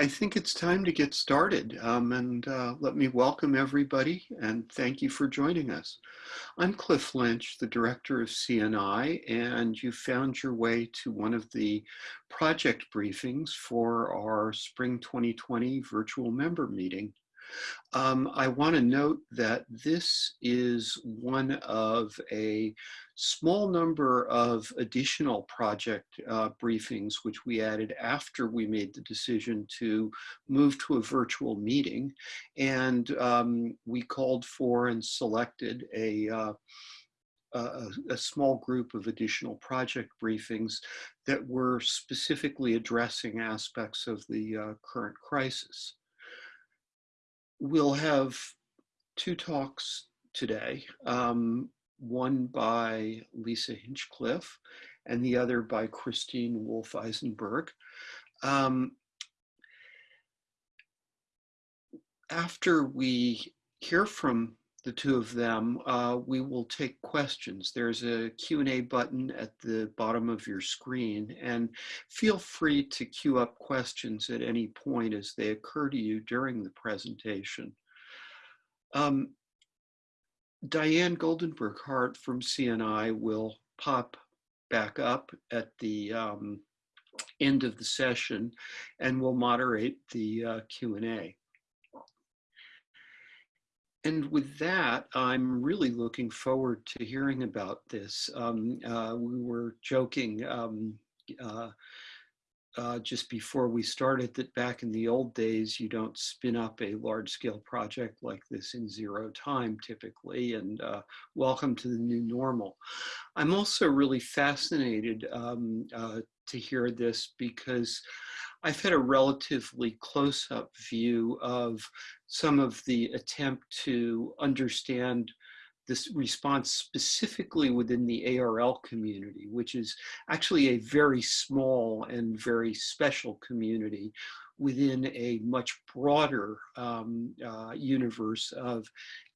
I think it's time to get started. Um, and uh, let me welcome everybody and thank you for joining us. I'm Cliff Lynch, the director of CNI, and you found your way to one of the project briefings for our Spring 2020 virtual member meeting. Um, I want to note that this is one of a small number of additional project uh, briefings, which we added after we made the decision to move to a virtual meeting. And um, we called for and selected a uh, a, a, small group of additional project briefings that were specifically addressing aspects of the uh, current crisis we'll have two talks today, um, one by Lisa Hinchliffe and the other by Christine Wolff-Eisenberg. Um, after we hear from the two of them, uh, we will take questions. There's a Q&A button at the bottom of your screen and feel free to queue up questions at any point as they occur to you during the presentation. Um, Diane Goldenberg Hart from CNI will pop back up at the um, end of the session and will moderate the uh, Q&A. And with that, I'm really looking forward to hearing about this. Um, uh, we were joking um, uh, uh, just before we started that back in the old days, you don't spin up a large scale project like this in zero time typically, and uh, welcome to the new normal. I'm also really fascinated um, uh, to hear this because I've had a relatively close-up view of some of the attempt to understand this response specifically within the ARL community, which is actually a very small and very special community within a much broader um, uh, universe of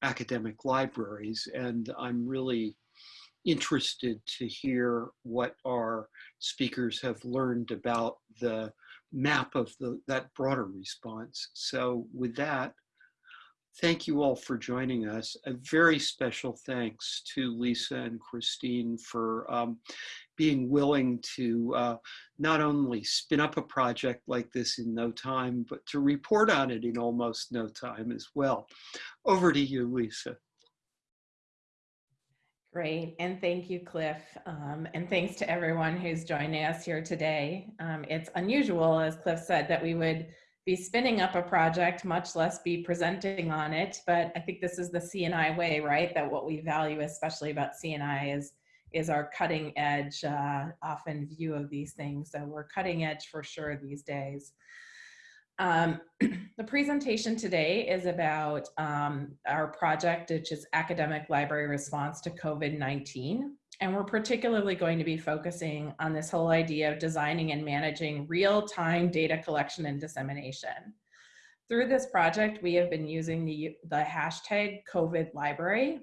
academic libraries. And I'm really interested to hear what our speakers have learned about the map of the, that broader response. So with that, thank you all for joining us. A very special thanks to Lisa and Christine for um, being willing to uh, not only spin up a project like this in no time, but to report on it in almost no time as well. Over to you, Lisa. Great, and thank you, Cliff. Um, and thanks to everyone who's joining us here today. Um, it's unusual, as Cliff said, that we would be spinning up a project, much less be presenting on it. But I think this is the CNI way, right? That what we value, especially about CNI, is is our cutting edge, uh, often view of these things. So we're cutting edge for sure these days. Um, the presentation today is about um, our project, which is Academic Library Response to COVID-19. And we're particularly going to be focusing on this whole idea of designing and managing real-time data collection and dissemination. Through this project, we have been using the, the hashtag COVID Library,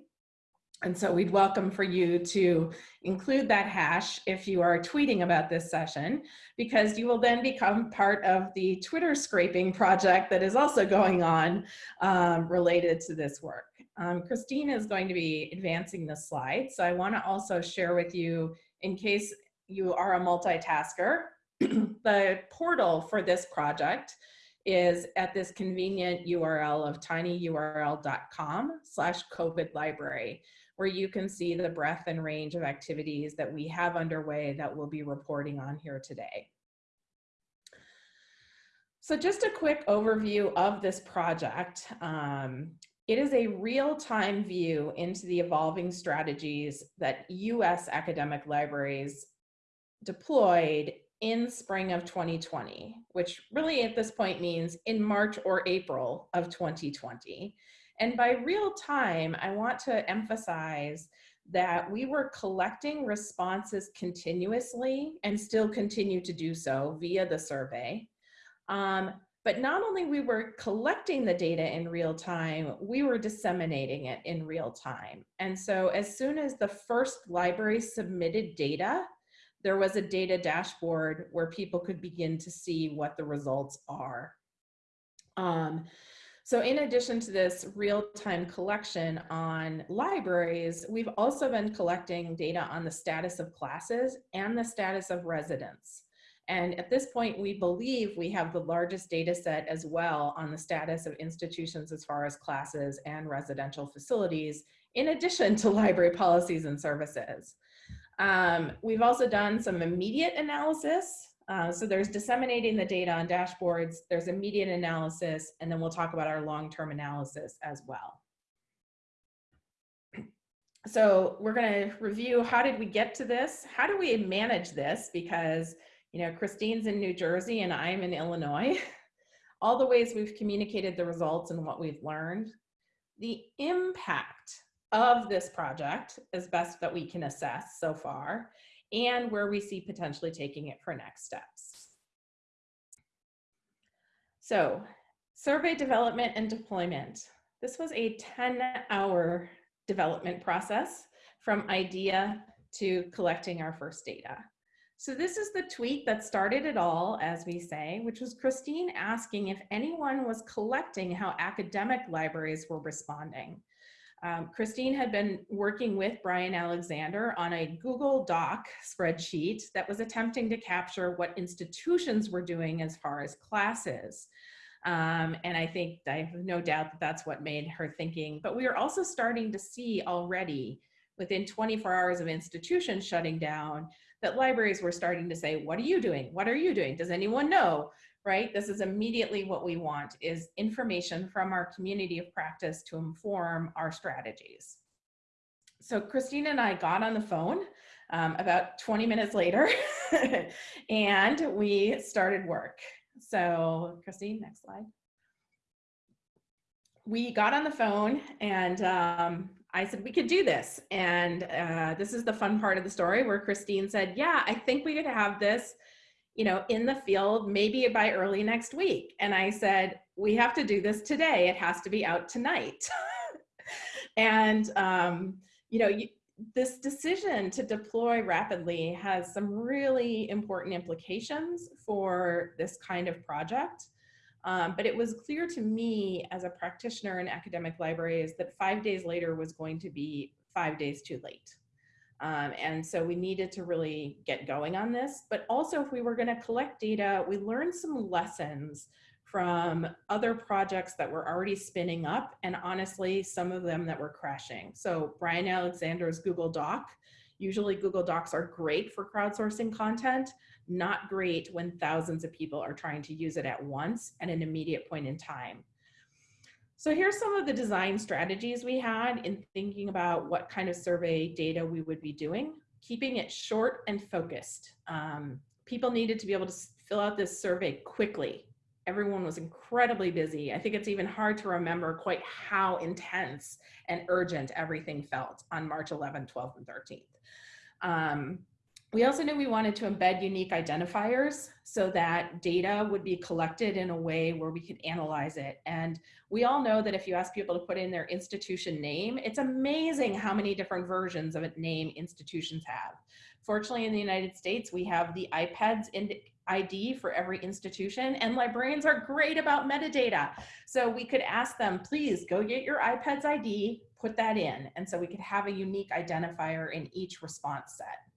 and so we'd welcome for you to include that hash if you are tweeting about this session, because you will then become part of the Twitter scraping project that is also going on um, related to this work. Um, Christine is going to be advancing the slides. So I wanna also share with you, in case you are a multitasker, the portal for this project is at this convenient URL of tinyurl.com slash COVID library where you can see the breadth and range of activities that we have underway that we'll be reporting on here today. So just a quick overview of this project. Um, it is a real-time view into the evolving strategies that US academic libraries deployed in spring of 2020, which really at this point means in March or April of 2020. And by real time, I want to emphasize that we were collecting responses continuously and still continue to do so via the survey. Um, but not only we were collecting the data in real time, we were disseminating it in real time. And so as soon as the first library submitted data, there was a data dashboard where people could begin to see what the results are Um, so in addition to this real-time collection on libraries, we've also been collecting data on the status of classes and the status of residents. And at this point, we believe we have the largest data set as well on the status of institutions as far as classes and residential facilities, in addition to library policies and services. Um, we've also done some immediate analysis uh, so there's disseminating the data on dashboards, there's immediate analysis, and then we'll talk about our long-term analysis as well. So we're gonna review how did we get to this? How do we manage this? Because, you know, Christine's in New Jersey and I'm in Illinois. All the ways we've communicated the results and what we've learned. The impact of this project is best that we can assess so far and where we see potentially taking it for next steps. So survey development and deployment. This was a 10 hour development process from idea to collecting our first data. So this is the tweet that started it all, as we say, which was Christine asking if anyone was collecting how academic libraries were responding. Um, Christine had been working with Bryan Alexander on a Google Doc spreadsheet that was attempting to capture what institutions were doing as far as classes. Um, and I think I have no doubt that that's what made her thinking. But we are also starting to see already within 24 hours of institutions shutting down that libraries were starting to say, what are you doing? What are you doing? Does anyone know? right? This is immediately what we want is information from our community of practice to inform our strategies. So Christine and I got on the phone um, about 20 minutes later and we started work. So Christine, next slide. We got on the phone and um, I said, we could do this. And uh, this is the fun part of the story where Christine said, yeah, I think we could have this you know, in the field, maybe by early next week. And I said, we have to do this today. It has to be out tonight. and, um, you know, you, this decision to deploy rapidly has some really important implications for this kind of project. Um, but it was clear to me as a practitioner in academic libraries that five days later was going to be five days too late. Um, and so we needed to really get going on this. But also if we were gonna collect data, we learned some lessons from other projects that were already spinning up and honestly, some of them that were crashing. So Bryan Alexander's Google Doc, usually Google Docs are great for crowdsourcing content, not great when thousands of people are trying to use it at once at an immediate point in time. So here's some of the design strategies we had in thinking about what kind of survey data we would be doing, keeping it short and focused. Um, people needed to be able to fill out this survey quickly. Everyone was incredibly busy. I think it's even hard to remember quite how intense and urgent everything felt on March 11th, 12th, and 13th. Um, we also knew we wanted to embed unique identifiers so that data would be collected in a way where we could analyze it. And we all know that if you ask people to put in their institution name, it's amazing how many different versions of a name institutions have. Fortunately, in the United States, we have the IPEDS ID for every institution and librarians are great about metadata. So we could ask them, please go get your IPEDS ID, put that in. And so we could have a unique identifier in each response set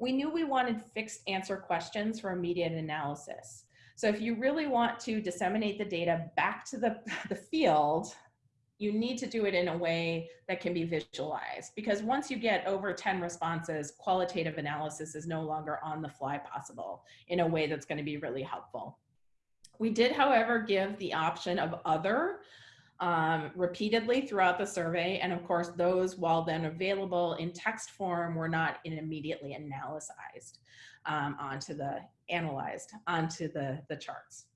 we knew we wanted fixed answer questions for immediate analysis. So if you really want to disseminate the data back to the, the field, you need to do it in a way that can be visualized because once you get over 10 responses, qualitative analysis is no longer on the fly possible in a way that's gonna be really helpful. We did, however, give the option of other um, repeatedly throughout the survey. And of course, those, while then available in text form, were not immediately analyzed um, onto the, analyzed onto the, the charts.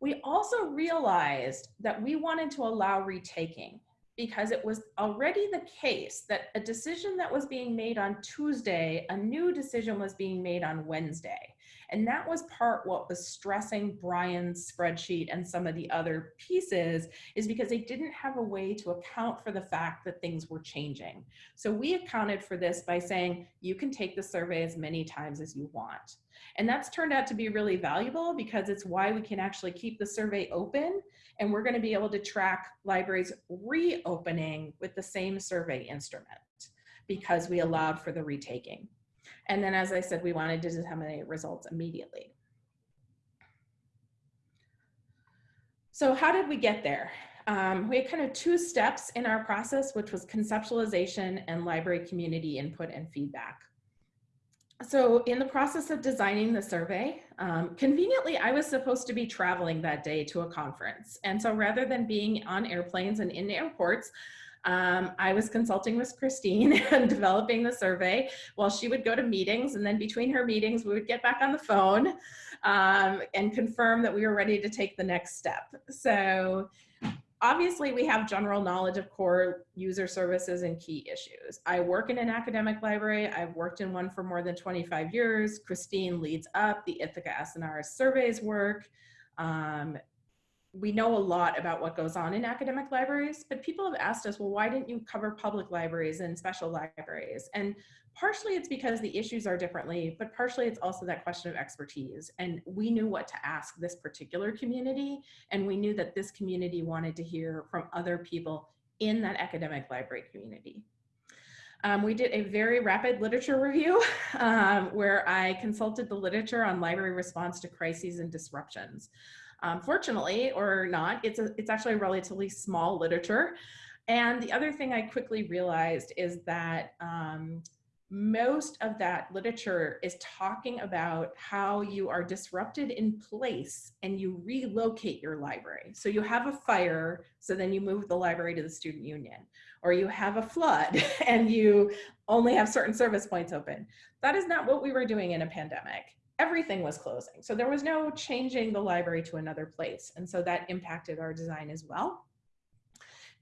We also realized that we wanted to allow retaking because it was already the case that a decision that was being made on Tuesday, a new decision was being made on Wednesday. And that was part what was stressing Bryan's spreadsheet and some of the other pieces is because they didn't have a way to account for the fact that things were changing. So we accounted for this by saying, you can take the survey as many times as you want. And that's turned out to be really valuable because it's why we can actually keep the survey open and we're gonna be able to track libraries reopening with the same survey instrument because we allowed for the retaking. And then, as I said, we wanted to disseminate results immediately. So how did we get there? Um, we had kind of two steps in our process, which was conceptualization and library community input and feedback. So in the process of designing the survey, um, conveniently, I was supposed to be traveling that day to a conference. And so rather than being on airplanes and in airports, um, I was consulting with Christine and developing the survey while she would go to meetings. And then between her meetings, we would get back on the phone um, and confirm that we were ready to take the next step. So obviously we have general knowledge of core user services and key issues. I work in an academic library. I've worked in one for more than 25 years. Christine leads up the Ithaka S+R surveys work. Um, we know a lot about what goes on in academic libraries, but people have asked us, well, why didn't you cover public libraries and special libraries? And partially it's because the issues are differently, but partially it's also that question of expertise. And we knew what to ask this particular community, and we knew that this community wanted to hear from other people in that academic library community. Um, we did a very rapid literature review um, where I consulted the literature on library response to crises and disruptions. Um, fortunately or not, it's, a, it's actually a relatively small literature. And the other thing I quickly realized is that um, most of that literature is talking about how you are disrupted in place and you relocate your library. So you have a fire, so then you move the library to the student union, or you have a flood and you only have certain service points open. That is not what we were doing in a pandemic everything was closing. So there was no changing the library to another place. And so that impacted our design as well.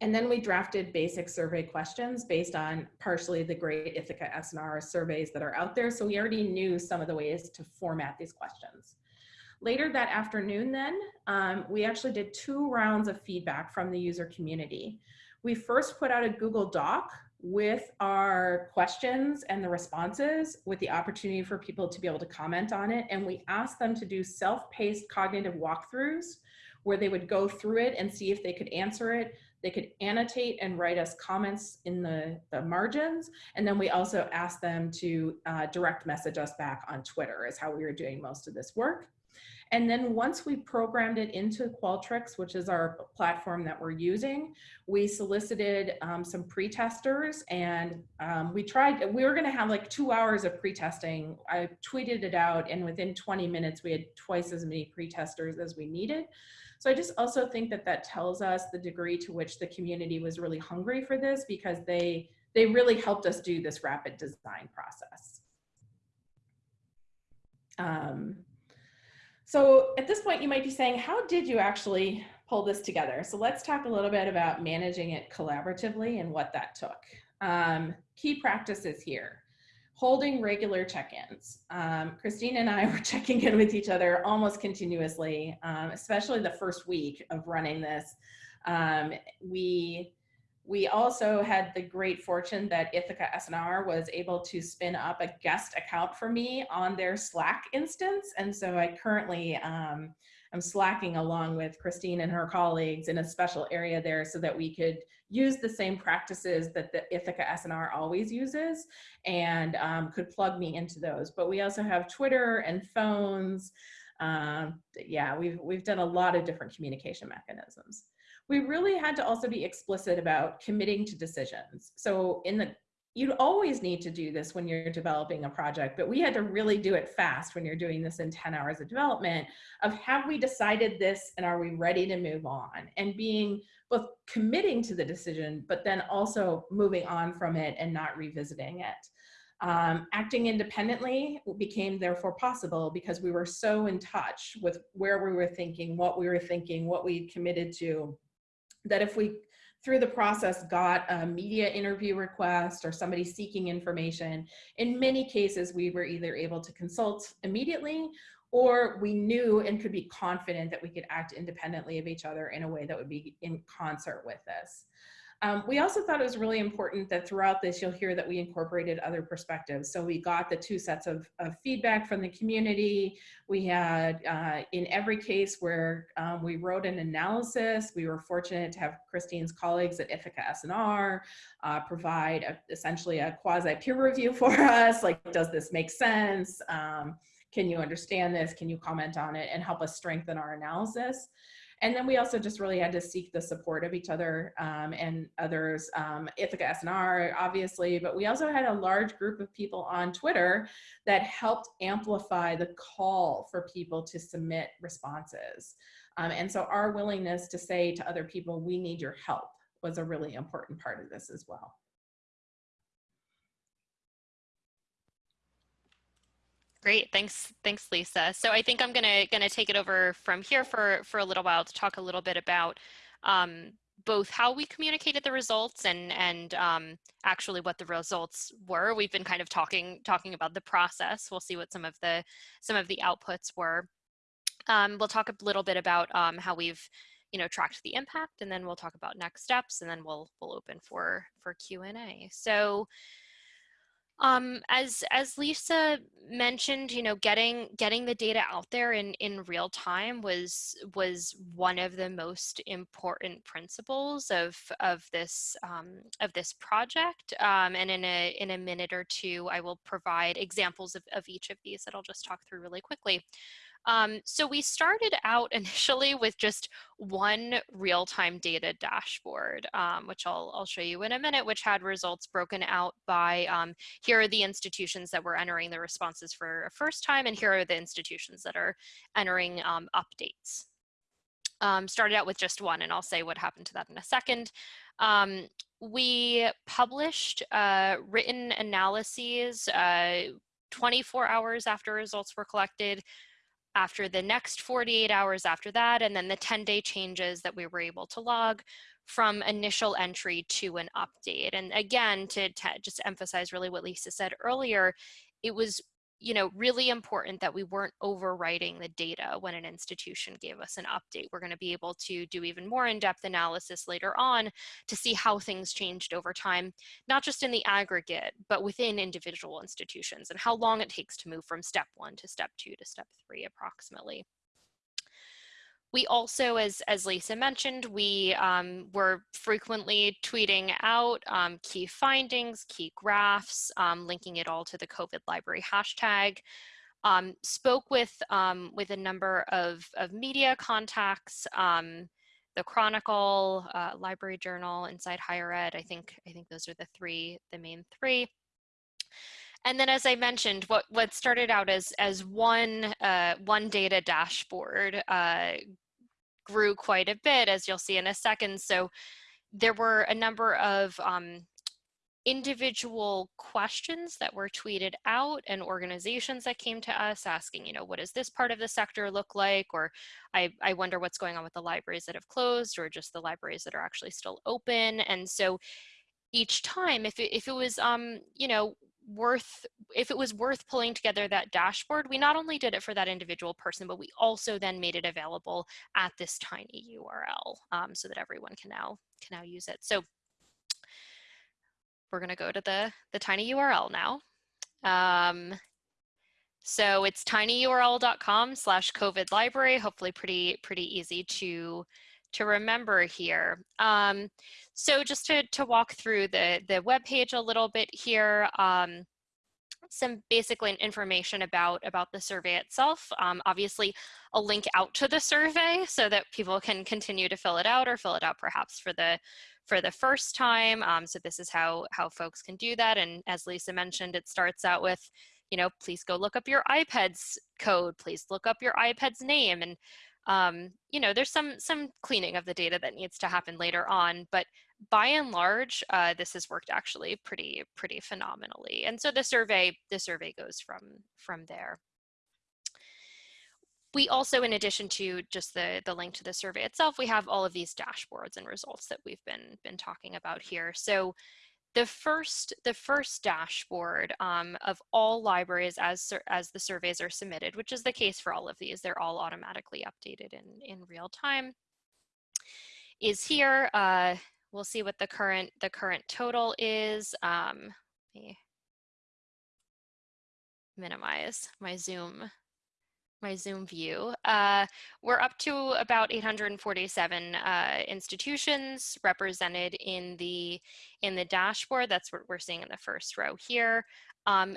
And then we drafted basic survey questions based on partially the great Ithaka S+R surveys that are out there. So we already knew some of the ways to format these questions. Later that afternoon then, um, we actually did two rounds of feedback from the user community. We first put out a Google Doc with our questions and the responses with the opportunity for people to be able to comment on it. And we asked them to do self-paced cognitive walkthroughs where they would go through it and see if they could answer it. They could annotate and write us comments in the, the margins. And then we also asked them to uh, direct message us back on Twitter is how we were doing most of this work. And then once we programmed it into Qualtrics, which is our platform that we're using, we solicited um, some pre-testers and um, we tried, we were gonna have like two hours of pre-testing. I tweeted it out and within 20 minutes, we had twice as many pre-testers as we needed. So I just also think that that tells us the degree to which the community was really hungry for this because they, they really helped us do this rapid design process. Um, so at this point, you might be saying, how did you actually pull this together? So let's talk a little bit about managing it collaboratively and what that took. Um, key practices here. Holding regular check-ins. Um, Christine and I were checking in with each other almost continuously, um, especially the first week of running this. Um, we we also had the great fortune that Ithaka S+R was able to spin up a guest account for me on their Slack instance. And so I currently um, I'm slacking along with Christine and her colleagues in a special area there so that we could use the same practices that the Ithaka S+R always uses and um, could plug me into those. But we also have Twitter and phones. Um, yeah, we've, we've done a lot of different communication mechanisms we really had to also be explicit about committing to decisions. So in the you always need to do this when you're developing a project, but we had to really do it fast when you're doing this in 10 hours of development of have we decided this and are we ready to move on and being both committing to the decision, but then also moving on from it and not revisiting it. Um, acting independently became therefore possible because we were so in touch with where we were thinking, what we were thinking, what we committed to, that if we through the process got a media interview request or somebody seeking information, in many cases we were either able to consult immediately or we knew and could be confident that we could act independently of each other in a way that would be in concert with this. Um, we also thought it was really important that throughout this, you'll hear that we incorporated other perspectives. So we got the two sets of, of feedback from the community. We had, uh, in every case where um, we wrote an analysis, we were fortunate to have Christine's colleagues at Ithaka S+R uh, provide a, essentially a quasi peer review for us. Like, does this make sense? Um, can you understand this? Can you comment on it and help us strengthen our analysis? And then we also just really had to seek the support of each other um, and others, um, Ithaka S+R, obviously, but we also had a large group of people on Twitter that helped amplify the call for people to submit responses. Um, and so our willingness to say to other people, we need your help was a really important part of this as well. Great, thanks, thanks, Lisa. So I think I'm gonna gonna take it over from here for for a little while to talk a little bit about um, both how we communicated the results and and um, actually what the results were. We've been kind of talking talking about the process. We'll see what some of the some of the outputs were. Um, we'll talk a little bit about um, how we've you know tracked the impact, and then we'll talk about next steps, and then we'll we'll open for for Q and A. So. Um, as as Lisa mentioned, you know, getting getting the data out there in in real time was was one of the most important principles of of this um, of this project. Um, and in a in a minute or two, I will provide examples of, of each of these that I'll just talk through really quickly. Um, so we started out initially with just one real-time data dashboard, um, which I'll, I'll show you in a minute, which had results broken out by um, here are the institutions that were entering the responses for a first time, and here are the institutions that are entering um, updates. Um, started out with just one, and I'll say what happened to that in a second. Um, we published uh, written analyses uh, 24 hours after results were collected, after the next 48 hours after that, and then the 10 day changes that we were able to log from initial entry to an update. And again, to, just emphasize really what Lisa said earlier, it was you know, really important that we weren't overwriting the data when an institution gave us an update. We're going to be able to do even more in-depth analysis later on to see how things changed over time, not just in the aggregate, but within individual institutions and how long it takes to move from step one to step two to step three approximately. We also, as, as Lisa mentioned, we um, were frequently tweeting out um, key findings, key graphs, um, linking it all to the COVID library hashtag. Um, spoke with, um, with a number of, of media contacts, um, the Chronicle, uh, Library Journal, Inside Higher Ed. I think, I think those are the three, the main three. And then, as I mentioned, what what started out as as one uh, one data dashboard uh, grew quite a bit, as you'll see in a second. So there were a number of um, individual questions that were tweeted out and organizations that came to us asking, you know, what does this part of the sector look like? Or I, I wonder what's going on with the libraries that have closed or just the libraries that are actually still open. And so each time, if it, if it was, um, you know, worth if it was worth pulling together that dashboard we not only did it for that individual person but we also then made it available at this tiny url um, so that everyone can now can now use it. So we're going to go to the the tiny url now. Um, so it's tinyurl.com slash covid library hopefully pretty pretty easy to to remember here. Um, so just to, to walk through the, the web page a little bit here, um, some basic information about, about the survey itself. Um, obviously, a link out to the survey so that people can continue to fill it out or fill it out perhaps for the for the first time. Um, so this is how, how folks can do that. And as Lisa mentioned, it starts out with, you know, please go look up your IPEDS code, please look up your IPEDS name. And um, you know, there's some some cleaning of the data that needs to happen later on, but by and large, uh, this has worked actually pretty pretty phenomenally. And so the survey the survey goes from from there. we also, in addition to just the, the link to the survey itself, we have all of these dashboards and results that we've been, been talking about here. So the first, the first dashboard um, of all libraries as, as the surveys are submitted, which is the case for all of these, they're all automatically updated in, in real time, is here. Uh, we'll see what the current, the current total is. Um, minimize my Zoom my Zoom view. Uh, we're up to about 847 uh, institutions represented in the in the dashboard. That's what we're seeing in the first row here. Um,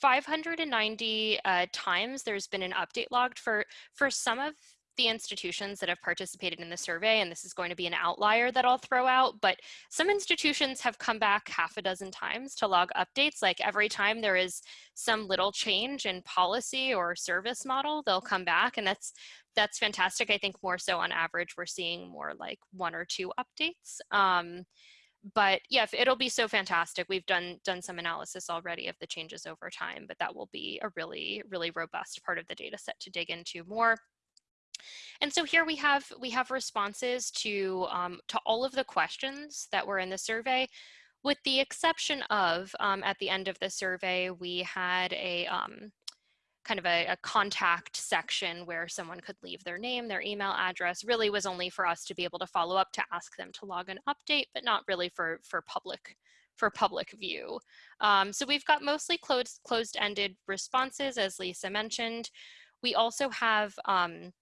590 uh, times there's been an update logged for for some of the institutions that have participated in the survey, and this is going to be an outlier that I'll throw out, but some institutions have come back half a dozen times to log updates. Like every time there is some little change in policy or service model, they'll come back and that's that's fantastic. I think more so on average, we're seeing more like one or two updates. Um, but yeah, it'll be so fantastic. We've done done some analysis already of the changes over time, but that will be a really, really robust part of the data set to dig into more. And so here we have we have responses to um, to all of the questions that were in the survey, with the exception of um, at the end of the survey we had a um, kind of a, a, contact section where someone could leave their name, their email address. Really was only for us to be able to follow up to ask them to log an update, but not really for for public for public view. Um, so we've got mostly closed closed-ended responses, as Lisa mentioned. We also have um,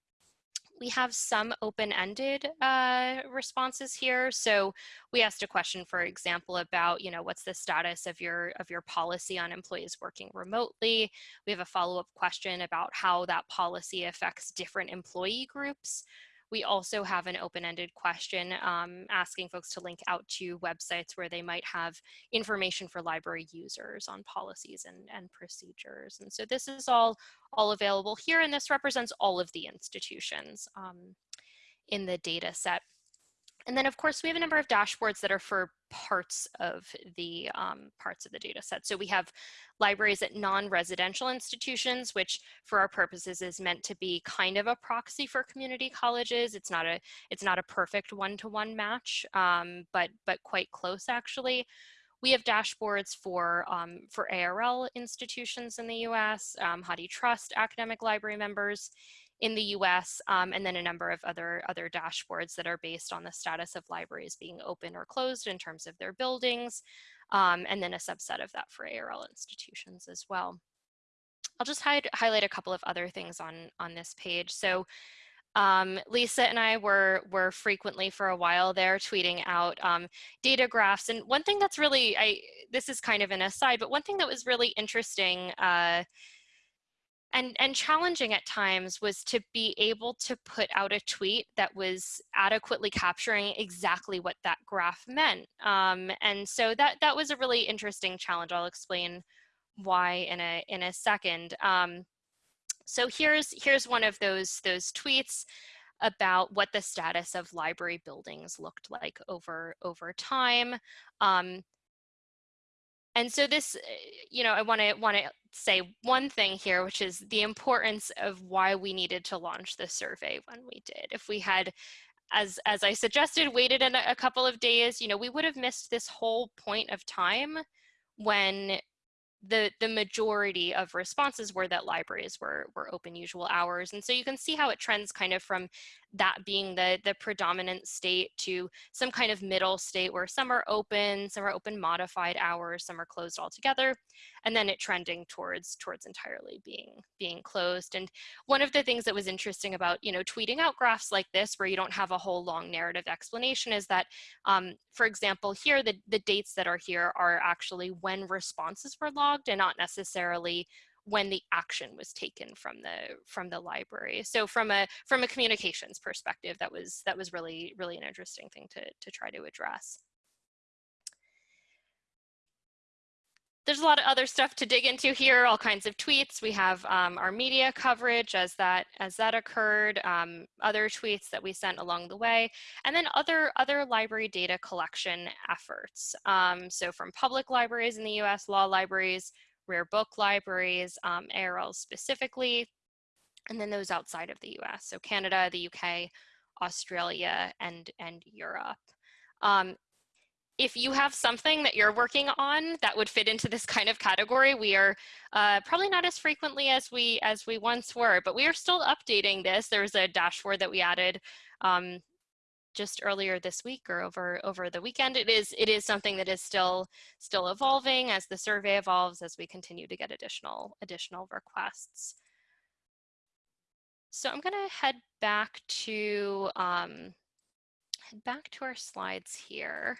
we have some open-ended uh, responses here. So we asked a question, for example, about, you know, what's the status of your of your policy on employees working remotely? We have a follow-up question about how that policy affects different employee groups. We also have an open-ended question um, asking folks to link out to websites where they might have information for library users on policies and, and procedures. And so this is all, all available here, and this represents all of the institutions um, in the data set. And then of course we have a number of dashboards that are for parts of the um, parts of the data set. So we have libraries at non-residential institutions, which for our purposes is meant to be kind of a proxy for community colleges. It's not a it's not a perfect one-to-one -one match, um, but but quite close actually. We have dashboards for, um, for ARL institutions in the US, um, HathiTrust academic library members, in the US, um, and then a number of other, other dashboards that are based on the status of libraries being open or closed in terms of their buildings, um, and then a subset of that for ARL institutions as well. I'll just hide, highlight a couple of other things on, on this page. So um, Lisa and I were, were frequently for a while there tweeting out um, data graphs. And one thing that's really, I, this is kind of an aside, but one thing that was really interesting uh, and and challenging at times was to be able to put out a tweet that was adequately capturing exactly what that graph meant um, and so that that was a really interesting challenge. I'll explain why in a in a second um, so here's here's one of those those tweets about what the status of library buildings looked like over over time um, and so this, eh, you know, I want to want to say one thing here, which is the importance of why we needed to launch the survey when we did. If we had, as as I suggested, waited a, a couple of days, you know, we would have missed this whole point of time when the the majority of responses were that libraries were were open usual hours and so you can see how it trends kind of from that being the the predominant state to some kind of middle state where some are open some are open modified hours some are closed altogether and then it trending towards towards entirely being being closed. And one of the things that was interesting about you know tweeting out graphs like this where you don't have a whole long narrative explanation is that um, for example here the the dates that are here are actually when responses were logged and not necessarily when the action was taken from the from the library so from a from a communications perspective that was that was really really an interesting thing to to try to address there's a lot of other stuff to dig into here, all kinds of tweets. We have um, our media coverage as that as that occurred, um, other tweets that we sent along the way, and then other other library data collection efforts. Um, so from public libraries in the U.S., law libraries, rare book libraries, um, ARL specifically, and then those outside of the US. So Canada, the UK, Australia, and, and Europe. Um, if you have something that you're working on that would fit into this kind of category, we are uh, probably not as frequently as we as we once were, but we are still updating this. There's a dashboard that we added um, just earlier this week or over over the weekend. It is it is something that is still still evolving as the survey evolves as we continue to get additional additional requests. So I'm going to head back to um, head back to our slides here.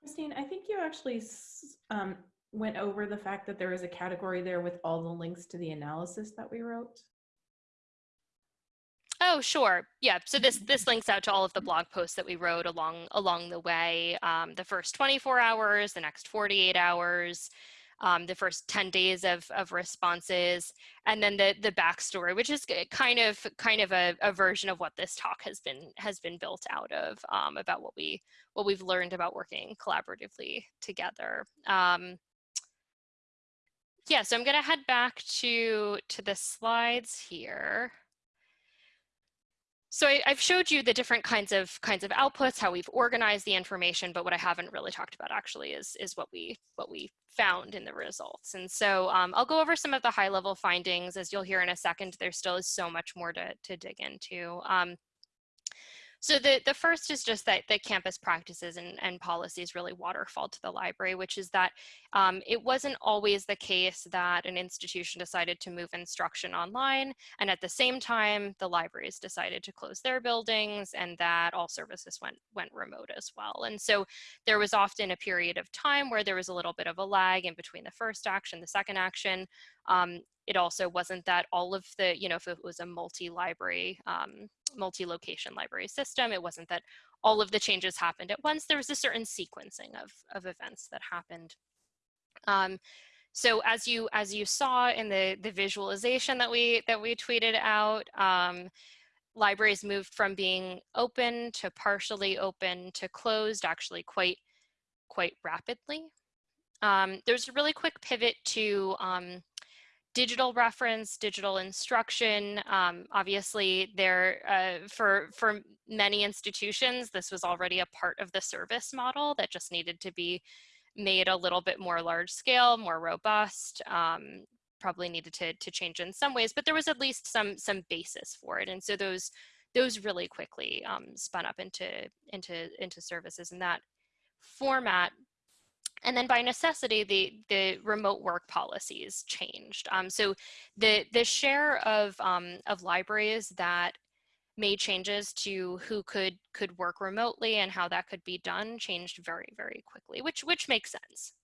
Christine, I think you actually um, went over the fact that there is a category there with all the links to the analysis that we wrote. Oh, sure. Yeah. So this this links out to all of the blog posts that we wrote along along the way. Um, the first 24 hours, the next 48 hours, um, the first 10 days of, of responses, and then the, the backstory, which is kind of kind of a, a version of what this talk has been has been built out of um, about what we what we've learned about working collaboratively together. Um, yeah, so I'm going to head back to to the slides here. So I, have showed you the different kinds of kinds of outputs, how we've organized the information, but what I haven't really talked about actually is, is what we what we found in the results. And so um, I'll go over some of the high level findings. As you'll hear in a second, there still is so much more to, to dig into. Um, so the, the first is just that the campus practices and, and policies really waterfall to the library, which is that um, it wasn't always the case that an institution decided to move instruction online and at the same time the libraries decided to close their buildings and that all services went, went remote as well. And so there was often a period of time where there was a little bit of a lag in between the first action, the second action. Um, it also wasn't that all of the, you know, if it was a multi-library um, multi-location library system. It wasn't that all of the changes happened at once. There was a certain sequencing of, of events that happened. Um, so as you as you saw in the the visualization that we that we tweeted out, um, libraries moved from being open to partially open to closed actually quite quite rapidly. Um, there's a really quick pivot to um, digital reference, digital instruction. Um, obviously, there uh, for for many institutions, this was already a part of the service model that just needed to be made a little bit more large scale, more robust. Um, probably needed to to change in some ways, but there was at least some some basis for it, and so those those really quickly um, spun up into into into services in that format and then by necessity, the, the remote work policies changed. Um, so the, the share of, um, of libraries that made changes to who could, could work remotely and how that could be done changed very, very quickly, which, which makes sense.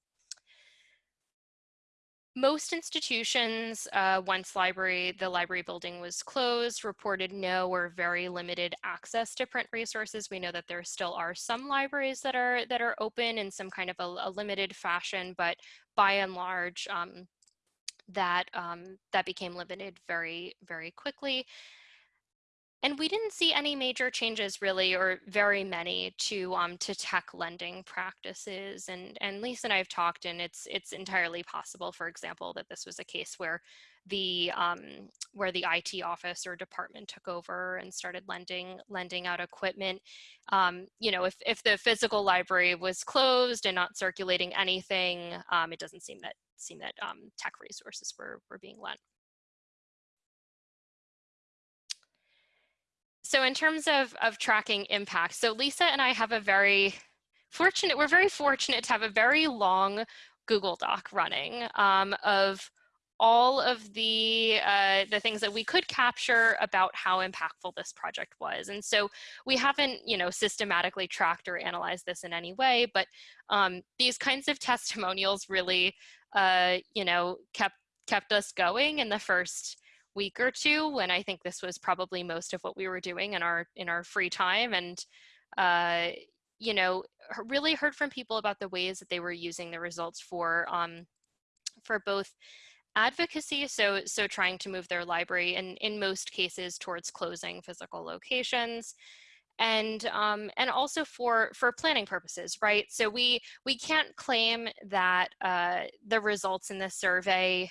Most institutions, uh, once library, the library building was closed, reported no or very limited access to print resources. We know that there still are some libraries that are that are open in some kind of a, a limited fashion, but by and large, um, that um, that became limited very very quickly. And we didn't see any major changes really, or very many to um, to tech lending practices. And, and Lisa and I have talked and it's, it's entirely possible, for example, that this was a case where the um, where the IT office or department took over and started lending lending out equipment. Um, you know, if, if the physical library was closed and not circulating anything, um, it doesn't seem that seem that um, tech resources were, were being lent. So in terms of, of tracking impact, so Lisa and I have a very fortunate, we're very fortunate to have a very long Google Doc running um, of all of the uh, the things that we could capture about how impactful this project was. And so we haven't, you know, systematically tracked or analyzed this in any way, but um, these kinds of testimonials really, uh, you know, kept kept us going in the first week or two when I think this was probably most of what we were doing in our in our free time and uh, you know really heard from people about the ways that they were using the results for um, for both advocacy so so trying to move their library and in most cases towards closing physical locations and um, and also for for planning purposes right? So we we can't claim that uh, the results in this survey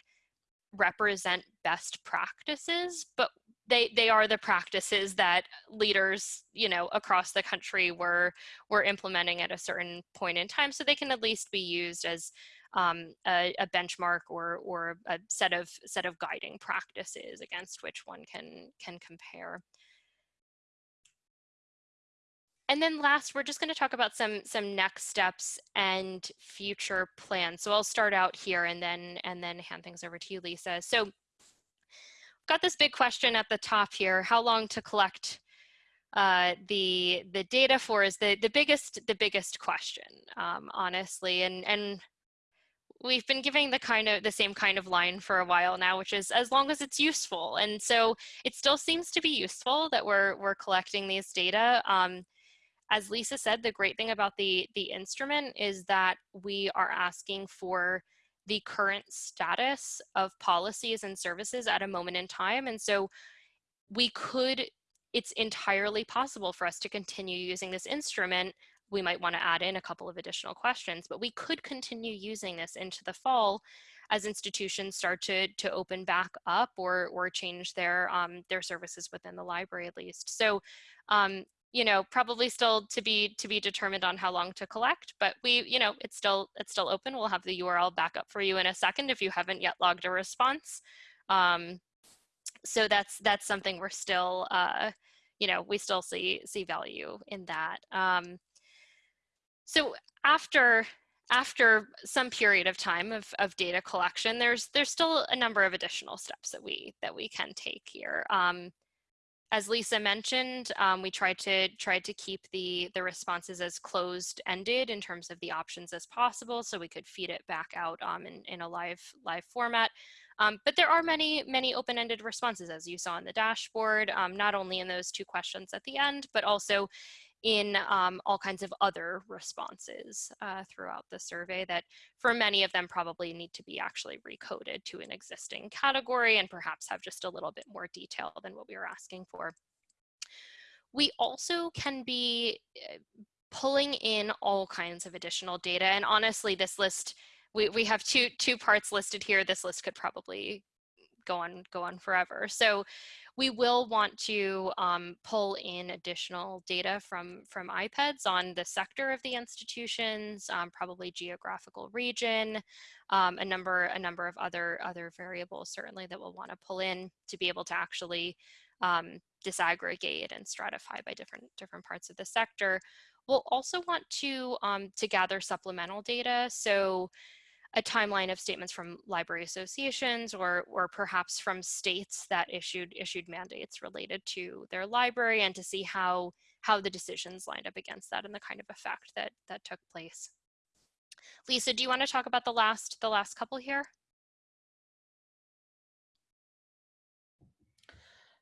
represent best practices, but they they are the practices that leaders you know across the country were were implementing at a certain point in time so they can at least be used as um, a, a, benchmark or or a set of set of guiding practices against which one can can compare and then last, we're just going to talk about some some next steps and future plans. So I'll start out here and then and then hand things over to you, Lisa. So got this big question at the top here, how long to collect uh, the the data for is the the biggest the biggest question, um, honestly, and and we've been giving the kind of the same kind of line for a while now, which is as long as it's useful, and so it still seems to be useful that we're we're collecting these data. Um, as Lisa said, the great thing about the the instrument is that we are asking for the current status of policies and services at a moment in time. And so we could, it's entirely possible for us to continue using this instrument. We might want to add in a couple of additional questions, but we could continue using this into the fall as institutions start to, to open back up or, or change their, um, their services within the library at least. So um, you know, probably still to be to be determined on how long to collect, but we, you know, it's still it's still open. We'll have the URL back up for you in a second if you haven't yet logged a response. Um, so that's that's something we're still, uh, you know, we still see see value in that. Um, so after after some period of time of, of data collection, there's there's still a number of additional steps that we that we can take here. Um, as Lisa mentioned, um, we tried to tried to keep the the responses as closed ended in terms of the options as possible, so we could feed it back out um, in in a live live format. Um, but there are many many open ended responses, as you saw in the dashboard, um, not only in those two questions at the end, but also in um, all kinds of other responses uh, throughout the survey that for many of them probably need to be actually recoded to an existing category and perhaps have just a little bit more detail than what we were asking for. We also can be eh, pulling in all kinds of additional data and honestly this list we, we have two two parts listed here this list could probably go on go on forever so we will want to um, pull in additional data from, from IPEDS on the sector of the institutions, um, probably geographical region, um, a number a number of other other variables certainly that we'll want to pull in to be able to actually um, disaggregate and stratify by different different parts of the sector. We'll also want to um, to gather supplemental data. So a timeline of statements from library associations or, or perhaps from states that issued issued mandates related to their library and to see how how the decisions lined up against that and the kind of effect that that took place. Lisa, do you want to talk about the last the last couple here?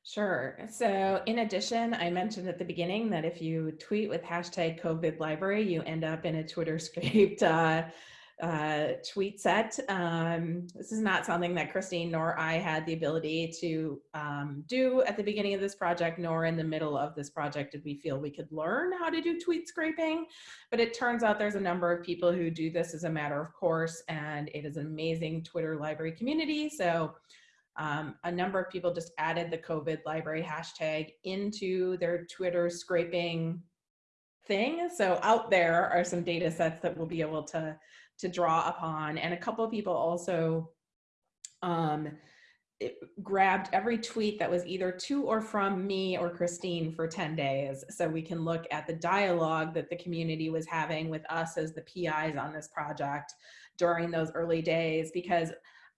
Sure. So in addition, I mentioned at the beginning that if you tweet with hashtag COVID library, you end up in a Twitter scraped uh, uh, tweet set. Um, this is not something that Christine nor I had the ability to um, do at the beginning of this project, nor in the middle of this project did we feel we could learn how to do tweet scraping. But it turns out there's a number of people who do this as a matter of course, and it is an amazing Twitter library community. So um, a number of people just added the COVID library hashtag into their Twitter scraping thing. So out there are some data sets that we'll be able to to draw upon. And a couple of people also um, grabbed every tweet that was either to or from me or Christine for 10 days. So we can look at the dialogue that the community was having with us as the PIs on this project during those early days because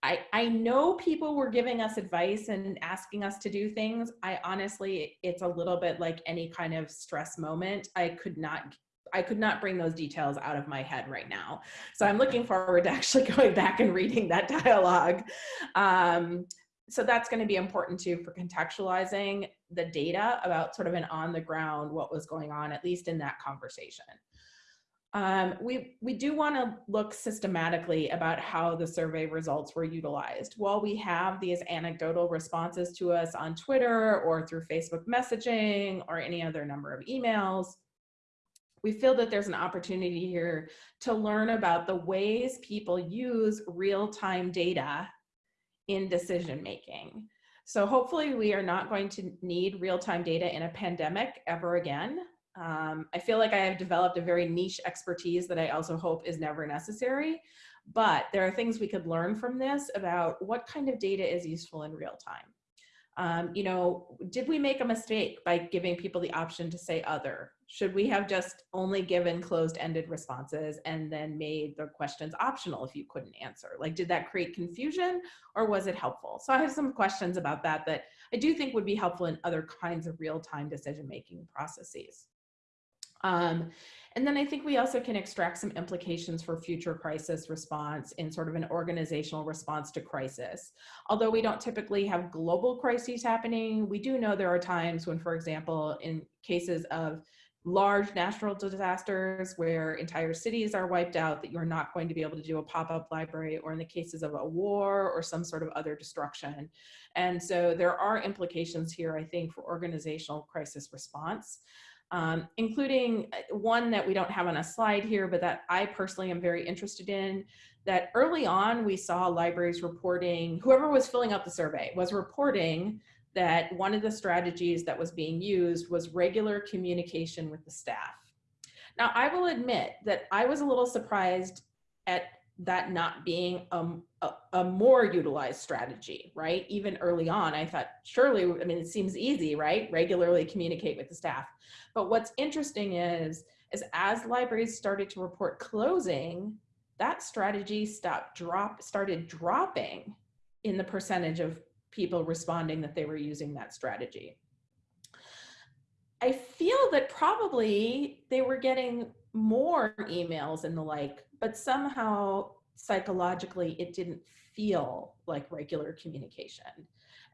I, I know people were giving us advice and asking us to do things. I honestly, it's a little bit like any kind of stress moment. I could not I could not bring those details out of my head right now. So I'm looking forward to actually going back and reading that dialogue. Um, so that's going to be important too for contextualizing the data about sort of an on the ground what was going on, at least in that conversation. Um, we, we do want to look systematically about how the survey results were utilized. While we have these anecdotal responses to us on Twitter or through Facebook messaging or any other number of emails, we feel that there's an opportunity here to learn about the ways people use real-time data in decision making. So hopefully we are not going to need real-time data in a pandemic ever again. Um, I feel like I have developed a very niche expertise that I also hope is never necessary. But there are things we could learn from this about what kind of data is useful in real time. Um, you know, did we make a mistake by giving people the option to say other? Should we have just only given closed-ended responses and then made the questions optional if you couldn't answer? Like, did that create confusion or was it helpful? So I have some questions about that that I do think would be helpful in other kinds of real-time decision-making processes. Um, and then I think we also can extract some implications for future crisis response in sort of an organizational response to crisis. Although we don't typically have global crises happening, we do know there are times when, for example, in cases of large natural disasters where entire cities are wiped out that you're not going to be able to do a pop-up library or in the cases of a war or some sort of other destruction. And so there are implications here, I think, for organizational crisis response um, including uh, one that we don't have on a slide here, but that I personally am very interested in, that early on we saw libraries reporting, whoever was filling out the survey was reporting that one of the strategies that was being used was regular communication with the staff. Now, I will admit that I was a little surprised at that not being um, a, a, more utilized strategy, right? Even early on, I thought, surely, I mean, it seems easy, right? Regularly communicate with the staff. But what's interesting is, is as libraries started to report closing, that strategy stopped drop, started dropping in the percentage of people responding that they were using that strategy. I feel that probably they were getting more emails and the like but somehow psychologically it didn't feel like regular communication.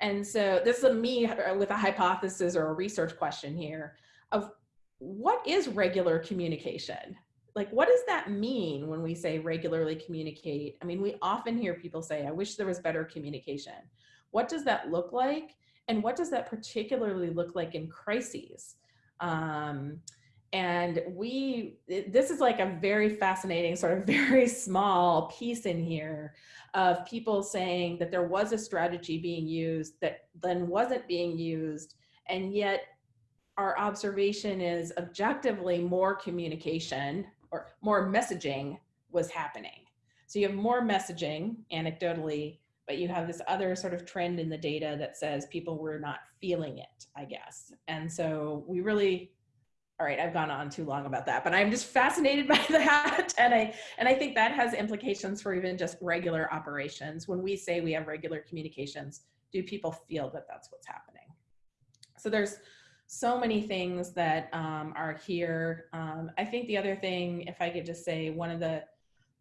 And so this is a me with a hypothesis or a research question here of what is regular communication? Like, what does that mean when we say regularly communicate? I mean, we often hear people say, I wish there was better communication. What does that look like? And what does that particularly look like in crises? Um, and we this is like a very fascinating sort of very small piece in here of people saying that there was a strategy being used that then wasn't being used and yet our observation is objectively more communication or more messaging was happening. So you have more messaging anecdotally but you have this other sort of trend in the data that says people were not feeling it i guess. And so we really all right, I've gone on too long about that, but I'm just fascinated by that. And I, and I think that has implications for even just regular operations. When we say we have regular communications, do people feel that that's what's happening? So there's so many things that um, are here. Um, I think the other thing, if I could just say one of the,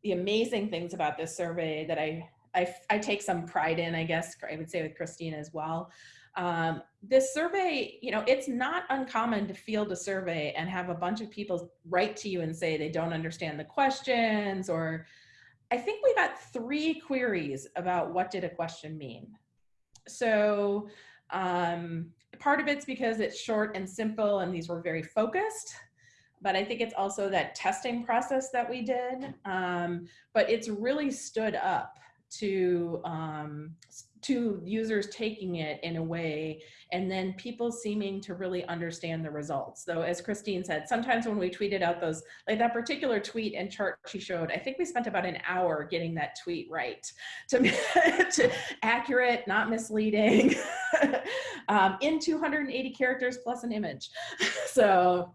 the amazing things about this survey that I, I, I take some pride in, I guess, I would say with Christine as well, um, this survey, you know, it's not uncommon to field a survey and have a bunch of people write to you and say they don't understand the questions or I think we got three queries about what did a question mean. So um, part of it's because it's short and simple and these were very focused but I think it's also that testing process that we did. Um, but it's really stood up to um, to users taking it in a way and then people seeming to really understand the results. So as Christine said, sometimes when we tweeted out those, like that particular tweet and chart she showed, I think we spent about an hour getting that tweet right to, to accurate, not misleading, um, in 280 characters plus an image. So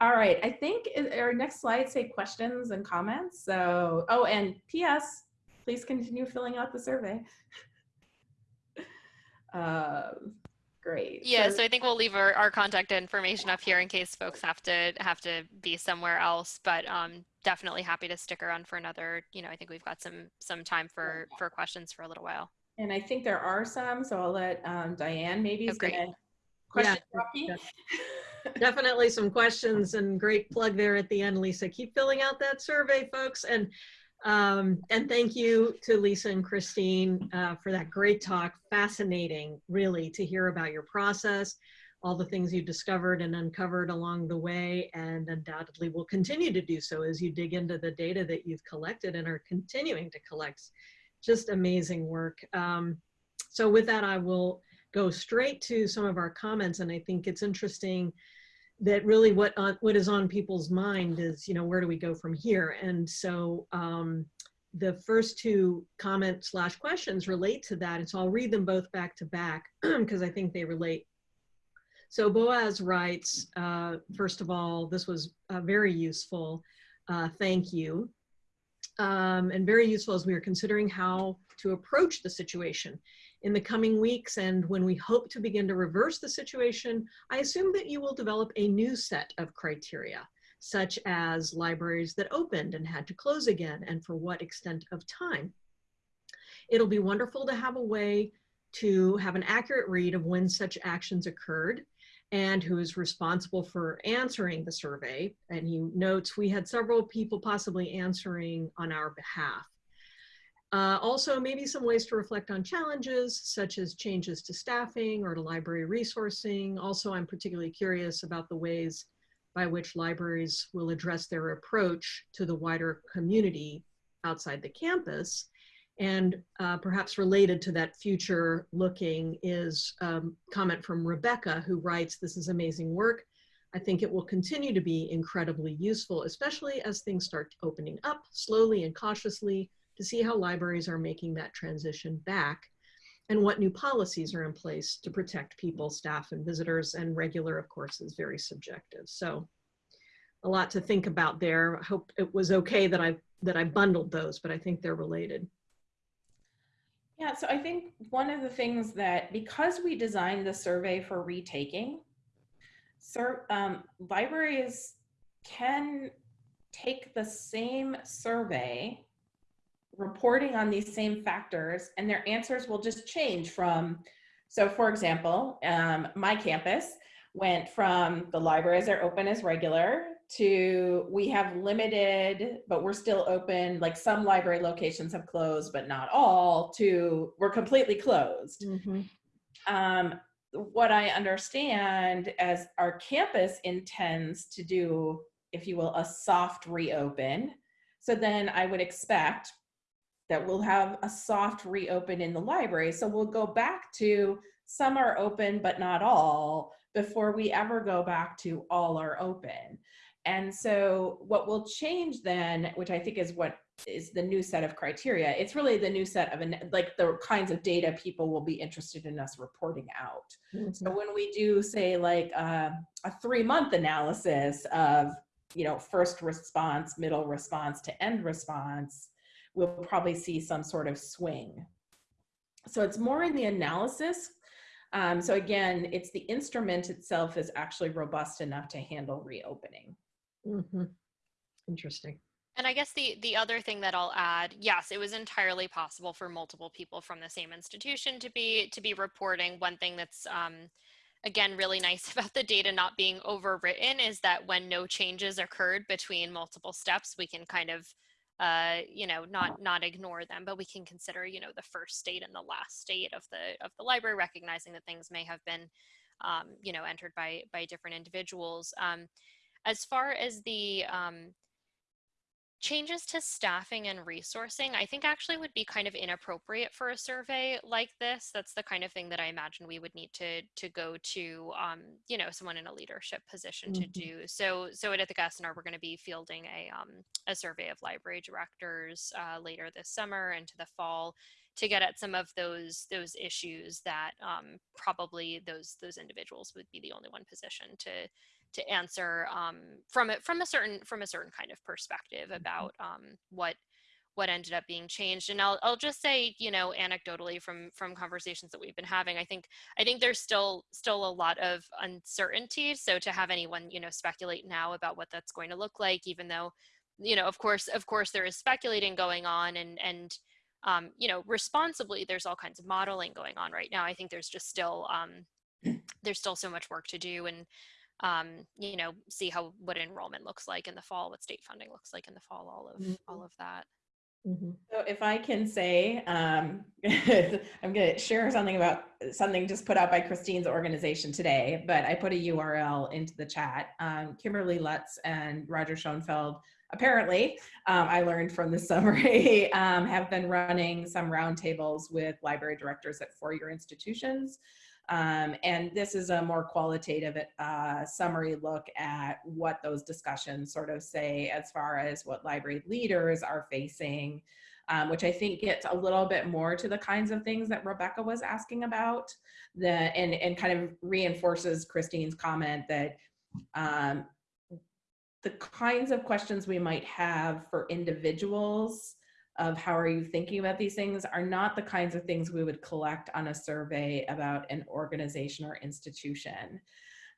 all right, I think our next slide say questions and comments. So, oh, and PS, please continue filling out the survey. Uh, great. Yeah, so, so, I think we'll leave our, our contact information up here in case folks have to have to be somewhere else. But um, definitely happy to stick around for another. You know, I think we've got some some time for for questions for a little while. And I think there are some, so I'll let um, Diane maybe. Oh, great. Question yeah, definitely some questions and great plug there at the end, Lisa. Keep filling out that survey, folks. And um, and thank you to Lisa and Christine uh, for that great talk. Fascinating, really, to hear about your process, all the things you discovered and uncovered along the way, and undoubtedly will continue to do so as you dig into the data that you've collected and are continuing to collect. Just amazing work. Um, so with that, I will go straight to some of our comments. And I think it's interesting that really what on, what is on people's mind is, you know, where do we go from here? And so um, the first two comment slash questions relate to that. And so I'll read them both back to back because I think they relate. So Boaz writes, uh, first of all, this was uh, very useful. Uh, thank you. Um, and very useful as we are considering how to approach the situation. In the coming weeks and when we hope to begin to reverse the situation, I assume that you will develop a new set of criteria, such as libraries that opened and had to close again and for what extent of time. It'll be wonderful to have a way to have an accurate read of when such actions occurred and who is responsible for answering the survey. And he notes we had several people possibly answering on our behalf. Uh, also, maybe some ways to reflect on challenges, such as changes to staffing or to library resourcing. Also, I'm particularly curious about the ways by which libraries will address their approach to the wider community outside the campus. And uh, perhaps related to that future looking is a um, comment from Rebecca who writes, this is amazing work. I think it will continue to be incredibly useful, especially as things start opening up slowly and cautiously to see how libraries are making that transition back and what new policies are in place to protect people, staff, and visitors. And regular, of course, is very subjective. So a lot to think about there. I hope it was okay that I that I bundled those, but I think they're related. Yeah, so I think one of the things that because we designed the survey for retaking, sir, um, libraries can take the same survey reporting on these same factors and their answers will just change from, so for example, um, my campus went from the libraries are open as regular to we have limited, but we're still open, like some library locations have closed, but not all, to we're completely closed. Mm -hmm. um, what I understand as our campus intends to do, if you will, a soft reopen. So then I would expect that we'll have a soft reopen in the library. So we'll go back to some are open, but not all before we ever go back to all are open. And so what will change then, which I think is what is the new set of criteria, it's really the new set of, like the kinds of data people will be interested in us reporting out. Mm -hmm. So when we do say like uh, a three month analysis of, you know, first response, middle response to end response, we'll probably see some sort of swing. So it's more in the analysis. Um, so again, it's the instrument itself is actually robust enough to handle reopening. Mm -hmm. Interesting. And I guess the the other thing that I'll add, yes, it was entirely possible for multiple people from the same institution to be to be reporting. One thing that's um, again really nice about the data not being overwritten is that when no changes occurred between multiple steps, we can kind of uh, you know, not not ignore them, but we can consider, you know, the first state and the last state of the of the library, recognizing that things may have been, um, you know, entered by by different individuals. Um, as far as the um, changes to staffing and resourcing, I think actually would be kind of inappropriate for a survey like this. That's the kind of thing that I imagine we would need to to go to, um, you know, someone in a leadership position mm -hmm. to mm-hmm. do. So, so at Ithaka we're going to be fielding a um, a survey of library directors uh, later this summer into the fall to get at some of those those issues that um, probably those those individuals would be the only one position to to answer um, from it from a certain from a certain kind of perspective mm-hmm. about um, what what ended up being changed. And I'll, I'll just say you know anecdotally from from conversations that we've been having i think i think there's still still a lot of uncertainty. So to have anyone you know speculate now about what that's going to look like even though you know of course of course there is speculating going on and and um, you know responsibly there's all kinds of modeling going on right now. I think there's just still um, there's still so much work to do and um, you know, see how what enrollment looks like in the fall, what state funding looks like in the fall, all of mm -hmm. all of that. Mm -hmm. So if I can say, um, I'm going to share something about something just put out by Christine's organization today, but I put a URL into the chat. Um, Kimberly Lutz and Roger Schonfeld, apparently, um, I learned from the summary, um, have been running some roundtables with library directors at four-year institutions Um, and this is a more qualitative uh, summary look at what those discussions sort of say as far as what library leaders are facing, um, which I think gets a little bit more to the kinds of things that Rebecca was asking about, the, and, and kind of reinforces Christine's comment that um, the kinds of questions we might have for individuals of how are you thinking about these things are not the kinds of things we would collect on a survey about an organization or institution.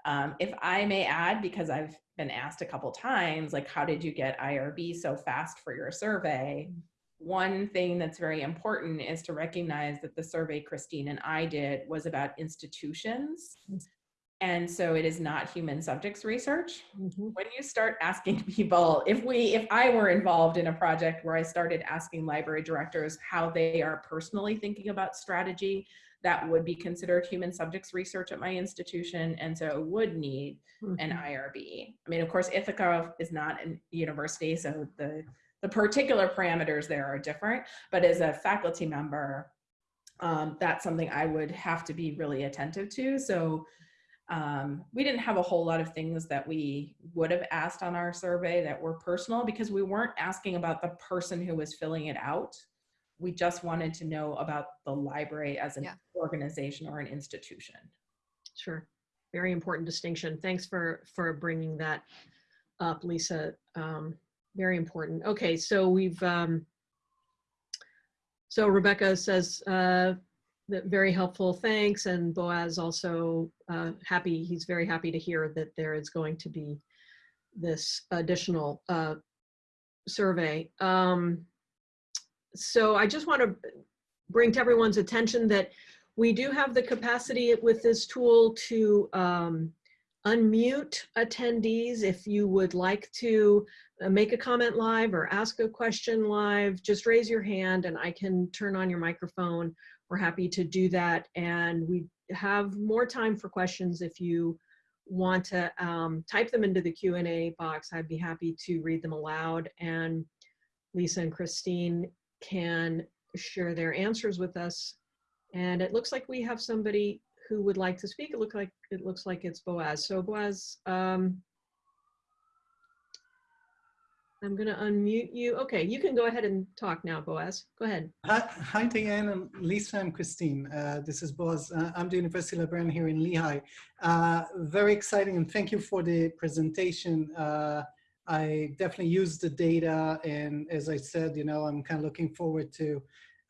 Um, if I may add, because I've been asked a couple times, like, how did you get IRB so fast for your survey? One thing that's very important is to recognize that the survey Christine and I did was about institutions and so it is not human subjects research. Mhm. When you start asking people, if we, if I were involved in a project where I started asking library directors how they are personally thinking about strategy, that would be considered human subjects research at my institution. And so it would need an Mhm. IRB. I mean, of course, Ithaka is not a university, so the, the particular parameters there are different, but as a faculty member, um, that's something I would have to be really attentive to. So um, we didn't have a whole lot of things that we would have asked on our survey that were personal because we weren't asking about the person who was filling it out. We just wanted to know about the library as an Yeah. organization or an institution. Sure. Very important distinction. Thanks for, for bringing that up, Lisa. Um, very important. Okay, so we've, um, so Rebecca says, uh, very helpful, thanks. And Boaz also uh, happy, he's very happy to hear that there is going to be this additional uh, survey. Um, so I just want to bring to everyone's attention that we do have the capacity with this tool to um, unmute attendees if you would like to uh, make a comment live or ask a question live, just raise your hand and I can turn on your microphone. We're happy to do that. And we have more time for questions if you want to um, type them into the Q&A box. I'd be happy to read them aloud and Lisa and Christine can share their answers with us. And it looks like we have somebody who would like to speak. It looks like it looks like it's Boaz. So Boaz, um, I'm going to unmute you. Okay, you can go ahead and talk now, Boaz. Go ahead. Hi, Diane and Lisa and Christine. Uh, this is Boaz. Uh, I'm the University Librarian here in Lehigh. Uh, very exciting and thank you for the presentation. Uh, I definitely used the data and as I said, you know, I'm kind of looking forward to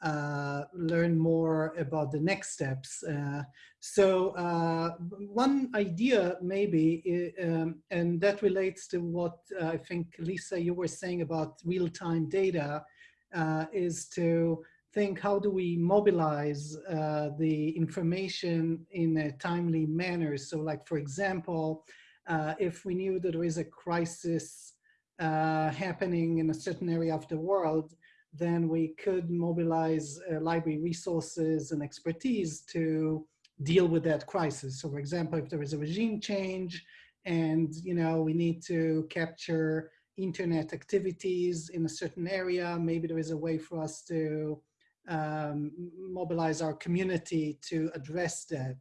uh, learn more about the next steps. Uh, so uh, one idea maybe, um, and that relates to what uh, I think Lisa, you were saying about real-time data, uh, is to think how do we mobilize uh, the information in a timely manner. So like, for example, if we knew that there is a crisis happening in a certain area of the world, then we could mobilize uh, library resources and expertise to deal with that crisis. So for example, if there is a regime change and you know we need to capture internet activities in a certain area, maybe there is a way for us to um, mobilize our community to address that.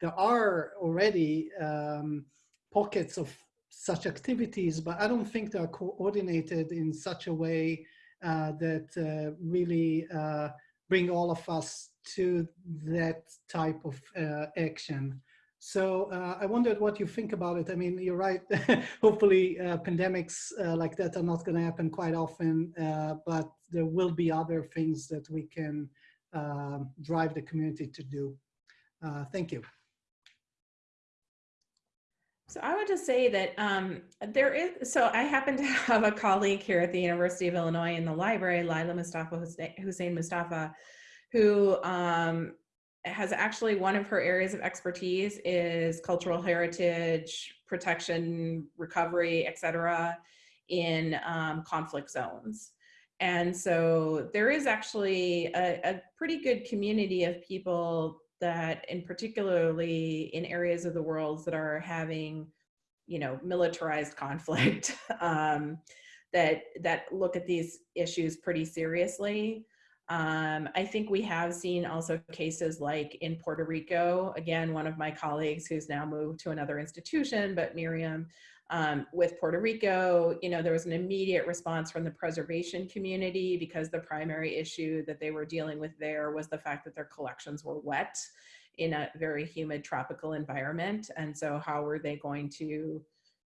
There are already um, pockets of such activities, but I don't think they are coordinated in such a way that uh, really uh, bring all of us to that type of uh, action. So uh, I wondered what you think about it. I mean, you're right. Hopefully uh, pandemics like that are not going to happen quite often, but there will be other things that we can drive the community to do. thank you. So I would just say that um, there is, so I happen to have a colleague here at the University of Illinois in the library, Lila Mustafa Hussein Mustafa, who um, has actually one of her areas of expertise is cultural heritage, protection, recovery, et cetera, in um, conflict zones. And so there is actually a, a pretty good community of people that in particularly in areas of the world that are having you know militarized conflict um, that that look at these issues pretty seriously. Um, I think we have seen also cases like in Puerto Rico, again, one of my colleagues who's now moved to another institution, but Miriam, um, with Puerto Rico, you know, there was an immediate response from the preservation community because the primary issue that they were dealing with there was the fact that their collections were wet in a very humid tropical environment. And so how were they going to,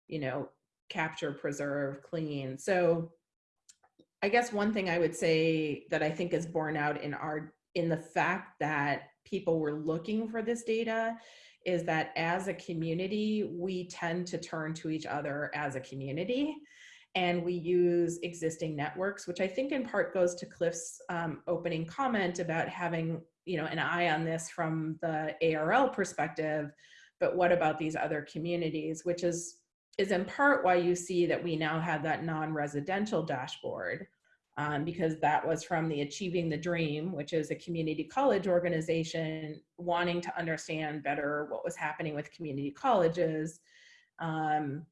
you know, capture, preserve, clean? So I guess one thing I would say that I think is borne out in our in the fact that people were looking for this data is that as a community, we tend to turn to each other as a community and we use existing networks, which I think in part goes to Cliff's um, opening comment about having you know, an eye on this from the ARL perspective, but what about these other communities, which is, is in part why you see that we now have that non-residential dashboard, um, because that was from the Achieving the Dream, which is a community college organization wanting to understand better what was happening with community colleges. Um,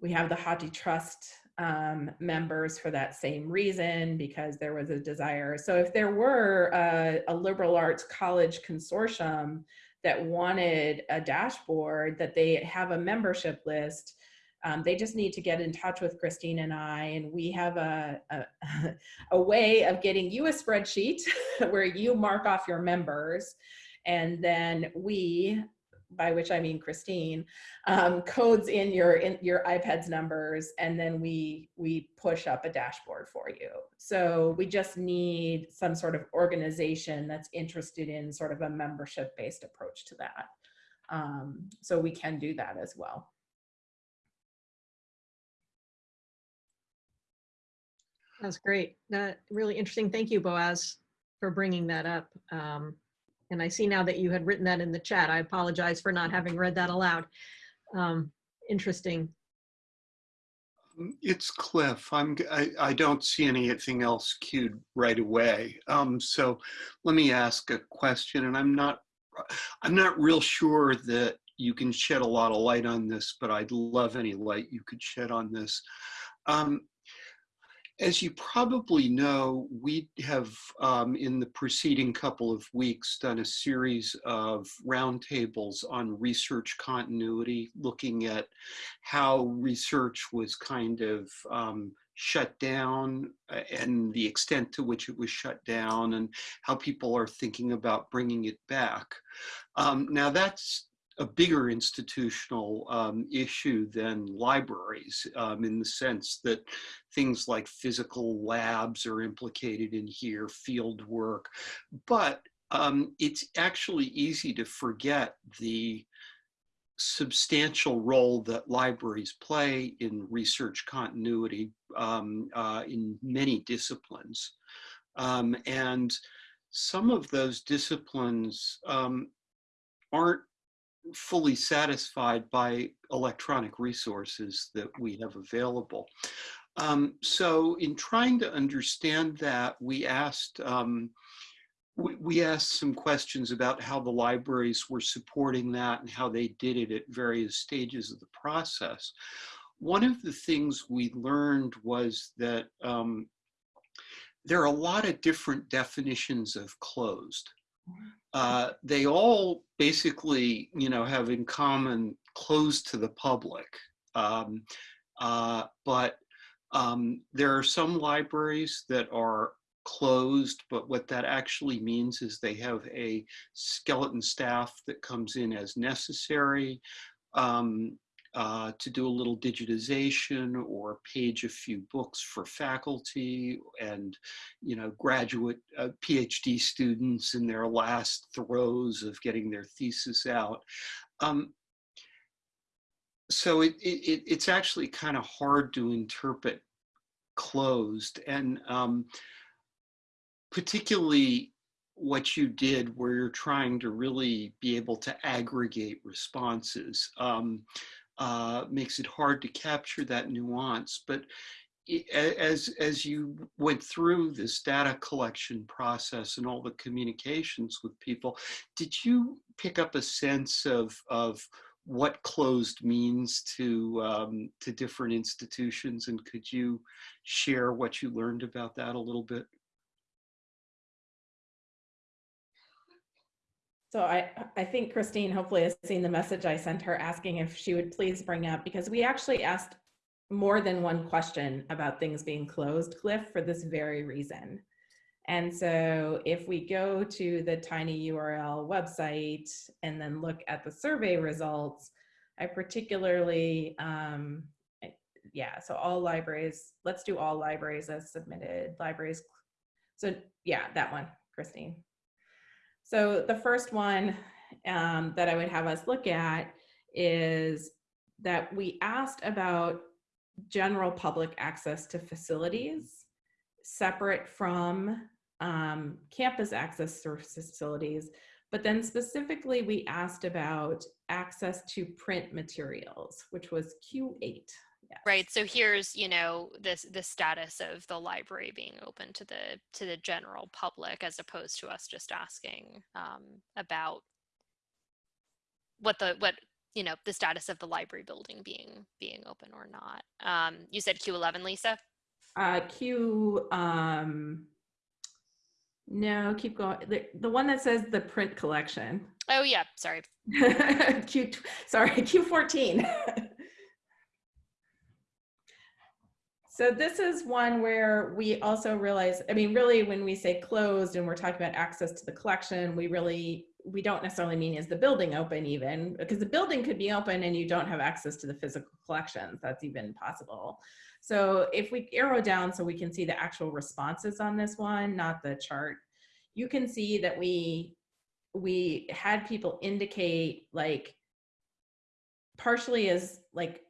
we have the HathiTrust um, members for that same reason because there was a desire. So if there were a, a, liberal arts college consortium that wanted a dashboard that they have a membership list, um, they just need to get in touch with Christine and I and we have a, a, a way of getting you a spreadsheet where you mark off your members and then we by which I mean Christine, um, codes in your in your IPEDS numbers, and then we we push up a dashboard for you. So we just need some sort of organization that's interested in sort of a membership-based approach to that. Um, so we can do that as well. That's great. Really interesting. Thank you, Boaz, for bringing that up. Um, and I see now that you had written that in the chat. I apologize for not having read that aloud. Um, interesting. It's Cliff. I'm, I, I don't see anything else queued right away. Um, so let me ask a question and I'm not, I'm not real sure that you can shed a lot of light on this, but I'd love any light you could shed on this. Um, as you probably know, we have um, in the preceding couple of weeks done a series of roundtables on research continuity, looking at how research was kind of um, shut down and the extent to which it was shut down and how people are thinking about bringing it back. Um, now that's a bigger institutional um, issue than libraries um, in the sense that things like physical labs are implicated in here, field work, but um, it's actually easy to forget the substantial role that libraries play in research continuity um, uh, in many disciplines. Um, and some of those disciplines um, aren't fully satisfied by electronic resources that we have available. Um, so in trying to understand that, we asked, um, we, asked some questions about how the libraries were supporting that and how they did it at various stages of the process. One of the things we learned was that um, there are a lot of different definitions of closed. Uh, they all basically, you know, have in common closed to the public. Um, uh, but um, there are some libraries that are closed, but what that actually means is they have a skeleton staff that comes in as necessary. Um, uh, to do a little digitization or page a few books for faculty and, you know, graduate uh, PhD students in their last throes of getting their thesis out. Um, so it, it, it's actually kind of hard to interpret closed and um, particularly what you did where you're trying to really be able to aggregate responses. Um, uh, makes it hard to capture that nuance. But as, as you went through this data collection process and all the communications with people, did you pick up a sense of, of what closed means to, um, to different institutions? And could you share what you learned about that a little bit? So I, I think Christine hopefully has seen the message I sent her asking if she would please bring up, because we actually asked more than one question about things being closed, Cliff, for this very reason. And so if we go to the tiny URL website and then look at the survey results, I particularly, um, yeah, so all libraries, let's do all libraries as submitted, libraries. So yeah, that one, Christine. So the first one um, that I would have us look at is that we asked about general public access to facilities separate from um, campus access to facilities. But then specifically, we asked about access to print materials, which was Q8. Yes. Right. So here's, you know, this the status of the library being open to the to the general public as opposed to us just asking um, about what the what you know the status of the library building being being open or not. Um, you said Q11, Lisa. Uh, Q, um, no, keep going. The, the one that says the print collection. Oh yeah, sorry. Q, sorry, Q14. so this is one where we also realize, I mean, really when we say closed and we're talking about access to the collection, we really, we don't necessarily mean is the building open even, because the building could be open and you don't have access to the physical collections. That's even possible. So if we arrow down so we can see the actual responses on this one, not the chart, you can see that we we had people indicate like partially as like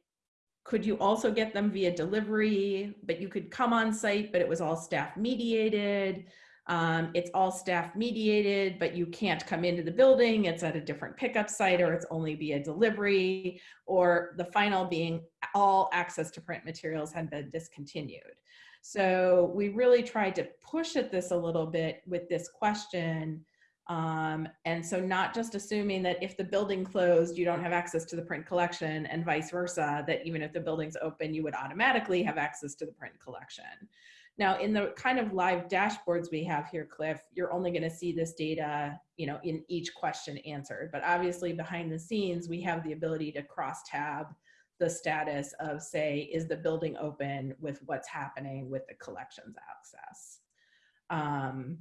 could you also get them via delivery? But you could come on site but it was all staff mediated. Um, it's all staff mediated but you can't come into the building. It's at a different pickup site or it's only via delivery or the final being all access to print materials had been discontinued. So we really tried to push at this a little bit with this question um, and so not just assuming that if the building closed, you don't have access to the print collection and vice versa, that even if the building's open, you would automatically have access to the print collection. Now, in the kind of live dashboards we have here, Cliff, you're only gonna see this data, you know, in each question answered. But obviously behind the scenes, we have the ability to cross tab the status of say, is the building open with what's happening with the collections access. Um,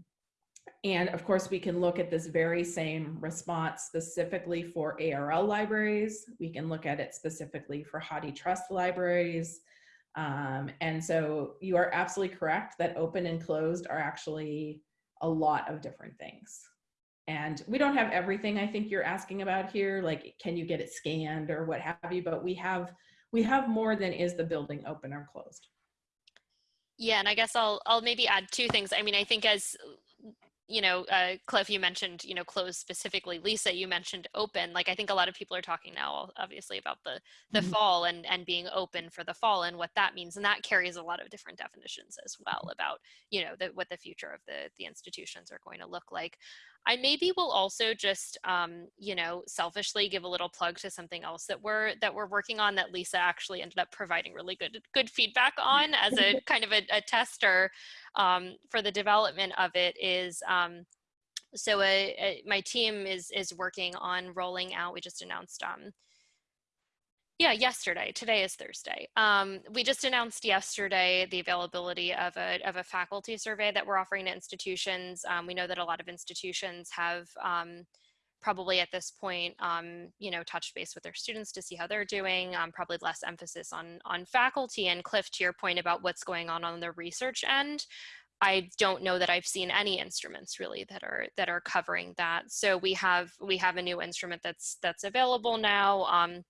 and of course, we can look at this very same response specifically for ARL libraries. We can look at it specifically for HathiTrust libraries. Um, and so you are absolutely correct that open and closed are actually a lot of different things. And we don't have everything I think you're asking about here, like can you get it scanned or what have you, but we have we have more than is the building open or closed. Yeah, and I guess I'll I'll maybe add two things. I mean, I think as you know, uh, Cliff, you mentioned, you know, closed specifically. Lisa, you mentioned open. Like, I think a lot of people are talking now, obviously, about the the Mhm. fall and and being open for the fall and what that means, and that carries a lot of different definitions as well about, you know, the, what the future of the the institutions are going to look like. I maybe will also just, um, you know, selfishly give a little plug to something else that we're that we're working on that Lisa actually ended up providing really good good feedback on as a kind of a, a tester um, for the development of it is um, so a, a, my team is is working on rolling out we just announced um, yeah yesterday today is thursday um, we just announced yesterday the availability of a, of a faculty survey that we're offering to institutions um, we know that a lot of institutions have um, probably at this point, um, you know, touch base with their students to see how they're doing, um, probably less emphasis on, on faculty. And Cliff, to your point about what's going on on the research end, I don't know that I've seen any instruments really that are that are covering that. So we have we have a new instrument that's that's available now. Um,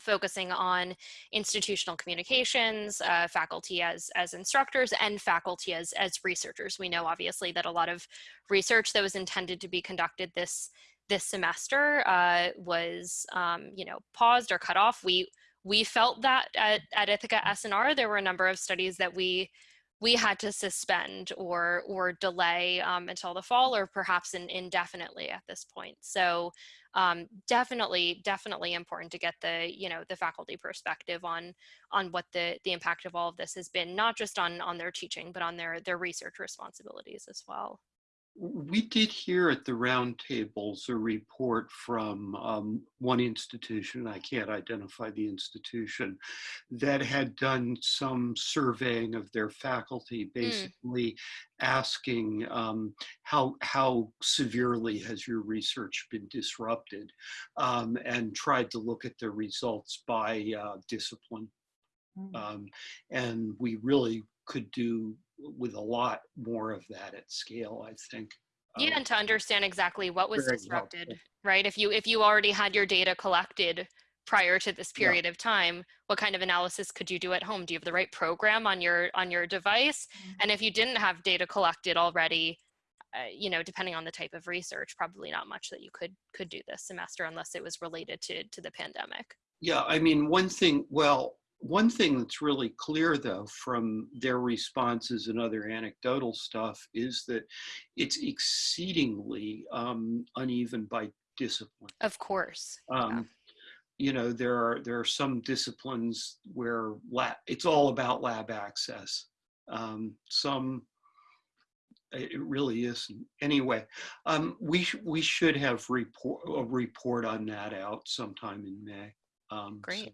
focusing on institutional communications, uh, faculty as, as instructors, and faculty as, as researchers. We know obviously that a lot of research that was intended to be conducted this this semester uh, was, um, you know, paused or cut off. We we felt that at, at Ithaka S+R, there were a number of studies that we we had to suspend or or delay um, until the fall or perhaps in, indefinitely at this point. So um, definitely, definitely important to get the you know the faculty perspective on on what the the impact of all of this has been, not just on on their teaching, but on their their research responsibilities as well. We did hear at the roundtables a report from um, one institution, I can't identify the institution, that had done some surveying of their faculty, basically asking um, how, how severely has your research been disrupted, um, and tried to look at the results by uh, discipline. Mm. Um, and we really could do with a lot more of that at scale, I think. Yeah, Um, and to understand exactly what was disrupted, helpful. right? If you if you already had your data collected prior to this Yeah. period of time, what kind of analysis could you do at home? Do you have the right program on your on your device? And if you didn't have data collected already, uh, you know, depending on the type of research, probably not much that you could could do this semester unless it was related to to the pandemic. Yeah, I mean, one thing, well, one thing that's really clear though from their responses and other anecdotal stuff is that it's exceedingly um, uneven by discipline. Of course. yeah. Um, you know, there are there are some disciplines where lab, it's all about lab access. Um, some it it really isn't. Anyway, um, we sh- we should have report a report on that out sometime in May. Um, Great. so-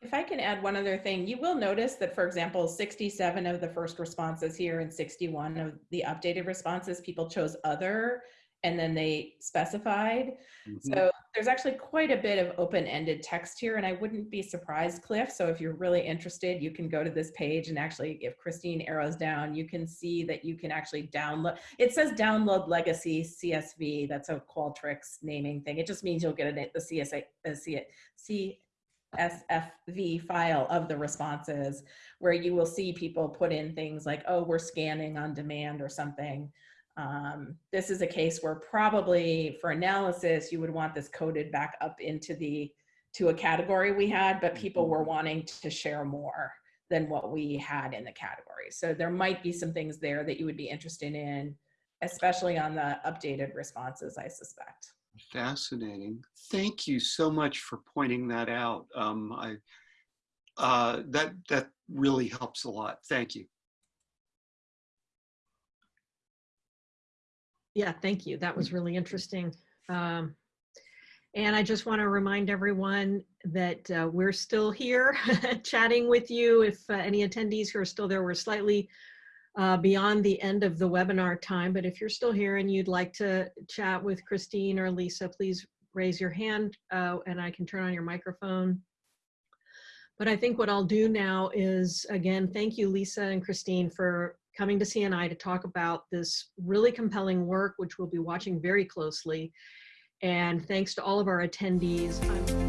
If I can add one other thing, you will notice that, for example, 67 of the first responses here and 61 of the updated responses, people chose other and then they specified. Mhm. So there's actually quite a bit of open-ended text here and I wouldn't be surprised, Cliff. So if you're really interested, you can go to this page and actually, if Christine arrows down, you can see that you can actually download. It says download legacy CSV. That's a Qualtrics naming thing. It just means you'll get it, the CSA, the C, C, SFV file of the responses where you will see people put in things like, oh, we're scanning on demand or something. Um, this is a case where probably for analysis, you would want this coded back up into the, to a category we had, but people were wanting to share more than what we had in the category. So there might be some things there that you would be interested in, especially on the updated responses, I suspect. Fascinating. Thank you so much for pointing that out. Um, I uh, that that really helps a lot. Thank you. Yeah, thank you. That was really interesting. Um, and I just want to remind everyone that uh, we're still here chatting with you. If uh, any attendees who are still there, we're slightly uh, beyond the end of the webinar time, but if you're still here and you'd like to chat with Christine or Lisa, please raise your hand uh, and I can turn on your microphone. But I think what I'll do now is, again, thank you, Lisa and Christine, for coming to CNI to talk about this really compelling work, which we'll be watching very closely. And thanks to all of our attendees. I'm